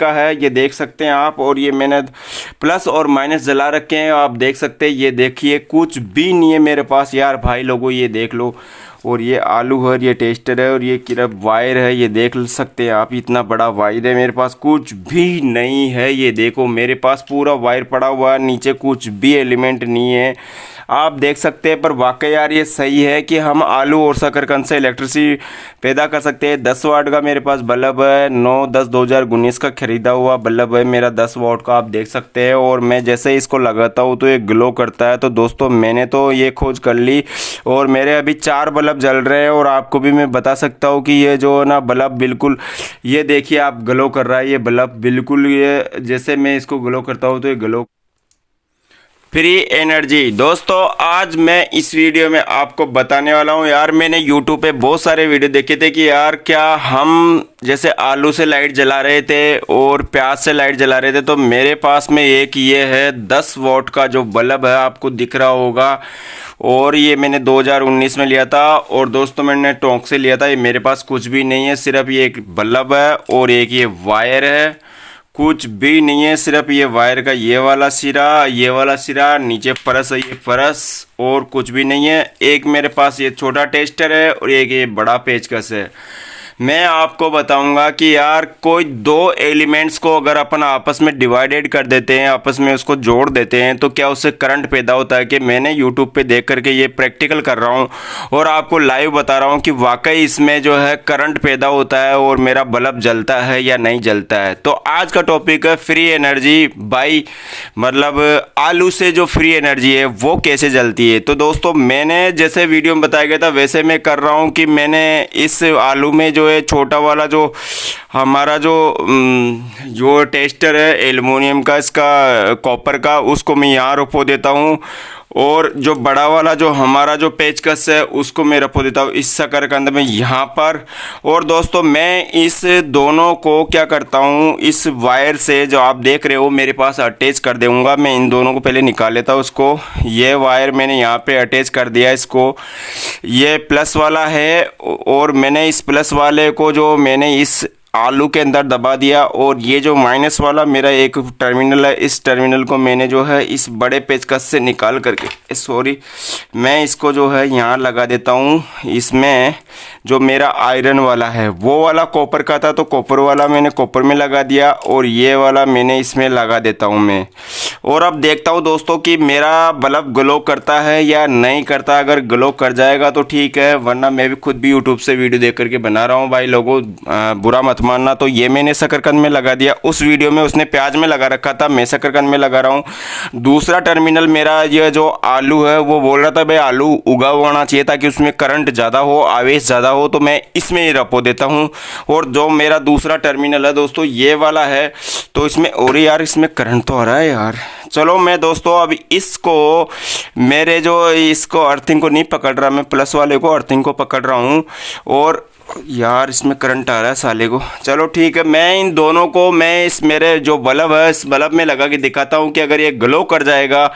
का है, ये देख सकते हैं आप, और ये मैंने प्लस और माइनस जला रखे हैं, आप देख सकते हैं, ये देखिए, कुछ भी नहीं है मेरे पास, यार भाई लोगों, ये देख लो। और ये आलू है ये टेस्टर है, और ये किरप वायर है, ये देख सकते हैं आप, इतना बड़ा वायर है मेरे पास, कुछ भी नहीं है, ये देखो मेरे पास पूरा वायर पड़ा हुआ है, नीचे कुछ भी एलिमेंट नहीं है। आप देख सकते हैं, पर वाकई यार ये सही है कि हम आलू और शकरकंद से इलेक्ट्रिसिटी पैदा कर सकते हैं। दस वाट का मेरे पास बल्ब है, नौ दस दो हज़ार उन्नीस का ख़रीदा हुआ बल्ब है मेरा दस वाट का, आप देख सकते हैं, और मैं जैसे इसको लगाता हूँ तो ये ग्लो करता है। तो दोस्तों, मैंने तो ये खोज कर ली, और मेरे अभी चार बल्ब जल रहे हैं और आपको भी मैं बता सकता हूँ कि ये जो है ना बल्ब बिल्कुल, ये देखिए आप ग्लो कर रहा है, ये बल्ब बिल्कुल ये, जैसे मैं इसको ग्लो करता हूँ तो ये ग्लो फ्री एनर्जी। दोस्तों, आज मैं इस वीडियो में आपको बताने वाला हूँ यार, मैंने यूट्यूब पे बहुत सारे वीडियो देखे थे कि यार क्या हम जैसे आलू से लाइट जला रहे थे और प्याज से लाइट जला रहे थे तो मेरे पास में एक ये है 10 वोट का जो बल्ब है, आपको दिख रहा होगा। और ये मैंने 2019 में लिया था और दोस्तों, मैंने टोंक से लिया था। ये मेरे पास कुछ भी नहीं है, सिर्फ़ ये एक बल्ब है और एक ये वायर है। कुछ भी नहीं है, सिर्फ़ ये वायर का ये वाला सिरा, ये वाला सिरा, नीचे फरस है, ये फरस, और कुछ भी नहीं है। एक मेरे पास ये छोटा टेस्टर है और एक ये बड़ा पेचकस है। मैं आपको बताऊँगा कि यार, कोई दो एलिमेंट्स को अगर अपन आपस में डिवाइडेड कर देते हैं, आपस में उसको जोड़ देते हैं तो क्या उससे करंट पैदा होता है? कि मैंने यूट्यूब पे देख करके ये प्रैक्टिकल कर रहा हूँ और आपको लाइव बता रहा हूँ कि वाकई इसमें जो है करंट पैदा होता है और मेरा बल्ब जलता है या नहीं जलता है। तो आज का टॉपिक है फ्री एनर्जी बाई मतलब आलू से जो फ्री एनर्जी है, वो कैसे जलती है? तो दोस्तों, मैंने जैसे वीडियो में बताया गया था, वैसे मैं कर रहा हूँ कि मैंने इस आलू में जो है छोटा वाला जो हमारा जो जो टेस्टर है एलुमिनियम का, इसका, कॉपर का, उसको मैं यहाँ रोपो देता हूँ। और जो बड़ा वाला जो हमारा जो पेचकस है, उसको मैं रखो देता हूँ इस शकरकंद में यहाँ पर। और दोस्तों, मैं इस दोनों को क्या करता हूँ, इस वायर से जो आप देख रहे हो, मेरे पास अटैच कर दूँगा मैं इन दोनों को पहले निकाल लेता हूँ उसको। ये वायर मैंने यहाँ पे अटैच कर दिया इसको। ये प्लस वाला है, और मैंने इस प्लस वाले को जो मैंने इस आलू के अंदर दबा दिया और ये जो माइनस वाला मेरा एक टर्मिनल है, इस टर्मिनल को मैंने जो है इस बड़े पेचकस से निकाल करके सॉरी मैं इसको जो है यहाँ लगा देता हूँ, इसमें जो मेरा आयरन वाला है, वो वाला कॉपर का था तो कॉपर वाला मैंने कॉपर में लगा दिया और ये वाला मैंने इसमें लगा देता हूँ मैं। और अब देखता हूँ दोस्तों कि मेरा बल्ब ग्लो करता है या नहीं करता। अगर ग्लो कर जाएगा तो ठीक है, वरना मैं भी खुद भी यूट्यूब से वीडियो देख करके बना रहा हूँ। भाई लोगों बुरा मत मानना तो ये मैंने शकरकंद में लगा दिया। उस वीडियो में उसने प्याज में लगा रखा था, मैं शकरकंद में लगा रहा हूँ। दूसरा टर्मिनल मेरा ये जो आलू है, वो बोल रहा था, भाई आलू उगा होना चाहिए ताकि उसमें करंट ज़्यादा हो, आवेश ज़्यादा हो तो मैं इसमें ही रपो देता हूँ। और जो मेरा दूसरा टर्मिनल है दोस्तों, ये वाला है। तो इसमें, और यार, इसमें करंट तो आ रहा है यार। चलो मैं दोस्तों, अब इसको, मेरे जो इसको अर्थिंग को नहीं पकड़ रहा, मैं प्लस वाले को अर्थिंग को पकड़ रहा हूँ। और यार, इसमें करंट आ रहा है साले को। चलो ठीक है, मैं इन दोनों को, मैं इस मेरे जो बल्ब है, इस बल्ब में लगा के दिखाता हूँ कि अगर ये ग्लो कर जाएगा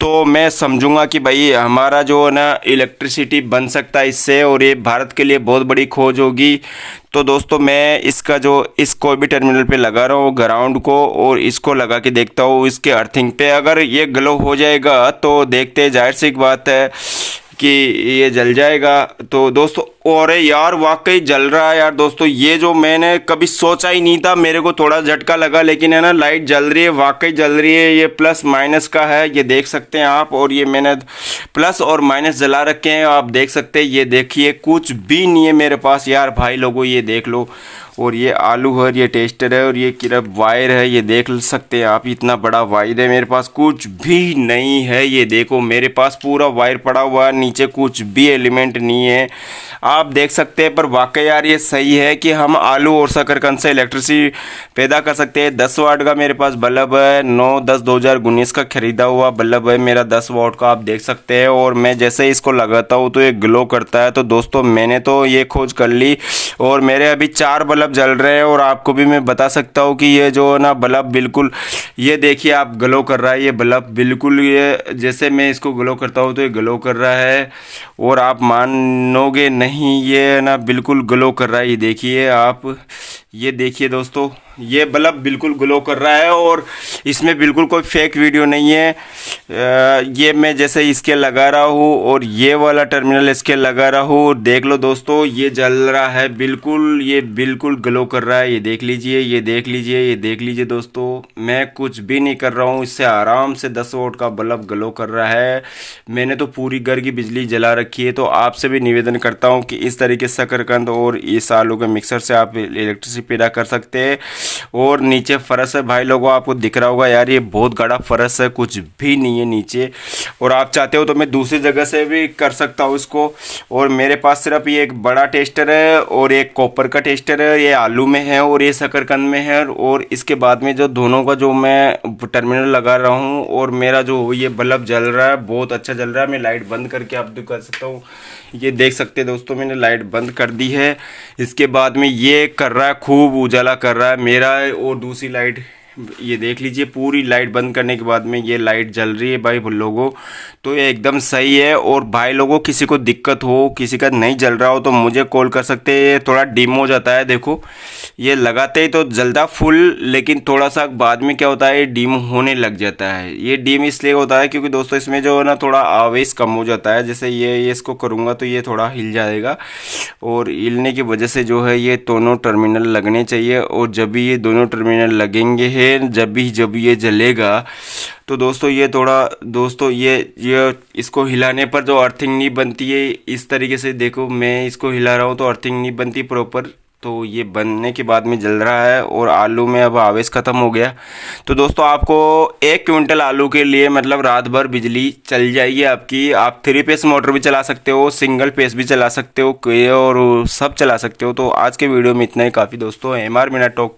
तो मैं समझूँगा कि भाई हमारा जो है ना इलेक्ट्रिसिटी बन सकता है इससे, और ये भारत के लिए बहुत बड़ी खोज होगी। तो दोस्तों, मैं इसका जो, इस कोई भी टर्मिनल पे लगा रहा हूँ ग्राउंड को, और इसको लगा के देखता हूँ, इसके अर्थिंग पे। अगर ये ग्लो हो जाएगा तो देखते ज़ाहिर सी बात है कि ये जल जाएगा। तो दोस्तों, और यार, वाकई जल रहा है यार। दोस्तों, ये जो मैंने कभी सोचा ही नहीं था, मेरे को थोड़ा झटका लगा, लेकिन है ना, लाइट जल रही है, वाकई जल रही है। ये प्लस माइनस का है, ये देख सकते हैं आप, और ये मैंने प्लस और माइनस जला रखे हैं। आप देख सकते हैं, ये देखिए, कुछ भी नहीं है मेरे पास। यार, भाई लोगों, ये देख लो। और ये आलू है ये टेस्टर है, और ये किरप वायर है, ये देख सकते हैं आप, इतना बड़ा वायर है मेरे पास। कुछ भी नहीं है, ये देखो, मेरे पास पूरा वायर पड़ा हुआ है, नीचे कुछ भी एलिमेंट नहीं है। आप देख सकते हैं, पर वाकई यार ये सही है कि हम आलू और शकरकंद से इलेक्ट्रिसिटी पैदा कर सकते हैं। दस वाट का मेरे पास बल्ब है, नौ दस दो हज़ार उन्नीस का ख़रीदा हुआ बल्ब है मेरा दस वाट का, आप देख सकते हैं। और मैं जैसे इसको लगाता हूँ तो ये ग्लो करता है। तो दोस्तों, मैंने तो ये खोज कर ली, और मेरे अभी चार बल्ब जल रहे हैं और आपको भी मैं बता सकता हूँ कि ये जो है ना बल्ब बिल्कुल, ये देखिए आप ग्लो कर रहा है, ये बल्ब बिल्कुल ये जैसे मैं इसको ग्लो करता हूँ तो ये ग्लो कर रहा है और आप मानोगे नहीं, ये ना बिल्कुल ग्लो कर रहा है। ये देखिए आप, ये देखिए दोस्तों। ये बल्ब बिल्कुल ग्लो कर रहा है और इसमें बिल्कुल कोई फेक वीडियो नहीं है। ये मैं जैसे इसके लगा रहा हूँ और ये वाला टर्मिनल इसके लगा रहा हूँ। देख लो दोस्तों, ये जल रहा है बिल्कुल, ये बिल्कुल ग्लो कर रहा है। ये देख लीजिए, ये देख लीजिए, ये देख लीजिए दोस्तों, मैं कुछ भी नहीं कर रहा हूँ। इससे आराम से दस वोट का बल्ब ग्लो कर रहा है। मैंने तो पूरी घर की बिजली जला रखी है तो आपसे भी निवेदन करता हूँ कि इस तरीके से शकरकंद और इस आलू के मिक्सर से आप इलेक्ट्रिसिटी पैदा कर सकते हैं। और नीचे फरस है। भाई लोगों, आपको दिख रहा होगा यार, ये बहुत गड़ा फरस है, कुछ भी नहीं है नीचे। और आप चाहते हो तो मैं दूसरी जगह से भी कर सकता हूँ इसको। और मेरे पास सिर्फ़ ये एक बड़ा टेस्टर है और एक कॉपर का टेस्टर है, ये आलू में है और ये शकरकंद में है। और इसके बाद में जो दोनों का जो मैं टर्मिनल लगा रहा हूँ और मेरा जो ये बल्ब जल रहा है, बहुत अच्छा जल रहा है। मैं लाइट बंद करके आप कर सकता हूँ। ये देख सकते हैं दोस्तों, मैंने लाइट बंद कर दी है। इसके बाद में ये कर रहा है, खूब उजाला कर रहा है। मेरा और दूसरी लाइट ये देख लीजिए, पूरी लाइट बंद करने के बाद में ये लाइट जल रही है भाई लोगों। तो ये एकदम सही है और भाई लोगों, किसी को दिक्कत हो, किसी का नहीं जल रहा हो तो मुझे कॉल कर सकते हैं। ये थोड़ा डिम हो जाता है, देखो। ये लगाते ही तो जलता फुल लेकिन थोड़ा सा बाद में क्या होता है डिम होने लग जाता है। ये डिम इसलिए होता है क्योंकि दोस्तों, इसमें जो है ना, थोड़ा आवेश कम हो जाता है। जैसे ये ये इसको करूँगा तो ये थोड़ा हिल जाएगा। और हिलने की वजह से जो है ये दोनों टर्मिनल लगने चाहिए और जब भी ये दोनों टर्मिनल लगेंगे हैं, जब भी, जब ये जलेगा तो दोस्तों ये थोड़ा, दोस्तों ये ये इसको हिलाने पर जो अर्थिंग नहीं बनती है, इस तरीके से देखो, मैं इसको हिला रहा हूँ तो अर्थिंग नहीं बनती प्रॉपर तो ये बनने के बाद में जल रहा है और आलू में अब आवेश ख़त्म हो गया। तो दोस्तों, आपको एक क्विंटल आलू के लिए मतलब रात भर बिजली चल जाएगी आपकी। आप थ्री पेस मोटर भी चला सकते हो सिंगल पेस भी चला सकते हो और सब चला सकते हो। तो आज के वीडियो में इतना ही। काफ़ी दोस्तों एम आर मीना टॉक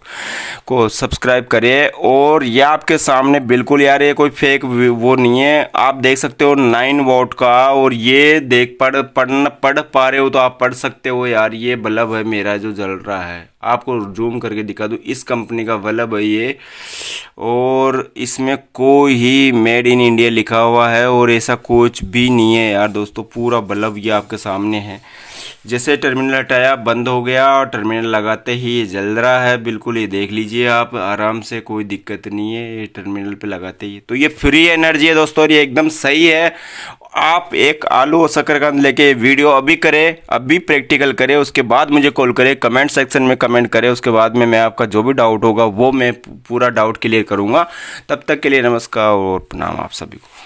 को सब्सक्राइब करिए और यह आपके सामने बिल्कुल यार ये कोई फेक वो नहीं है। आप देख सकते हो नाइन वोट का और ये देख पढ़ पढ़ पढ़ पा रहे हो तो आप पढ़ सकते हो। यार ये बल्ब है मेरा जो जल रहा है। आपको जूम करके दिखा दूँ, इस कंपनी का बल्ब है ये और इसमें कोई ही मेड इन इंडिया लिखा हुआ है और ऐसा कुछ भी नहीं है यार दोस्तों, पूरा बल्ब ये आपके सामने है। जैसे टर्मिनल हटाया, बंद हो गया और टर्मिनल लगाते ही ये जल रहा है। बिल्कुल ये देख लीजिए आप, आराम से कोई दिक्कत नहीं है, ये टर्मिनल पे लगाते ही। तो ये फ्री एनर्जी है दोस्तों और ये एकदम सही है। आप एक आलू और शकरकंद लेके वीडियो अभी करें, अभी प्रैक्टिकल करें, उसके बाद मुझे कॉल करें कमेंट सेक्शन में कमेंट करें, उसके बाद में मैं आपका जो भी डाउट होगा, वो मैं पूरा डाउट क्लियर करूँगा। तब तक के लिए नमस्कार और प्रणाम आप सभी को।